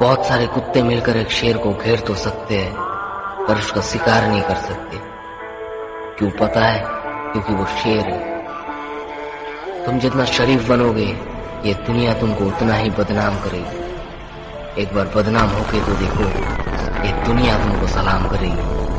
बहुत सारे कुत्ते मिलकर एक शेर को घेर तो सकते हैं, पर उसका शिकार नहीं कर सकते। क्यों पता है? क्योंकि वो शेर है। तुम जितना शरीफ बनोगे, ये दुनिया तुमको उतना ही बदनाम करेगी। एक बार बदनाम होके तो देखो, ये दुनिया तुमको सलाम करेगी।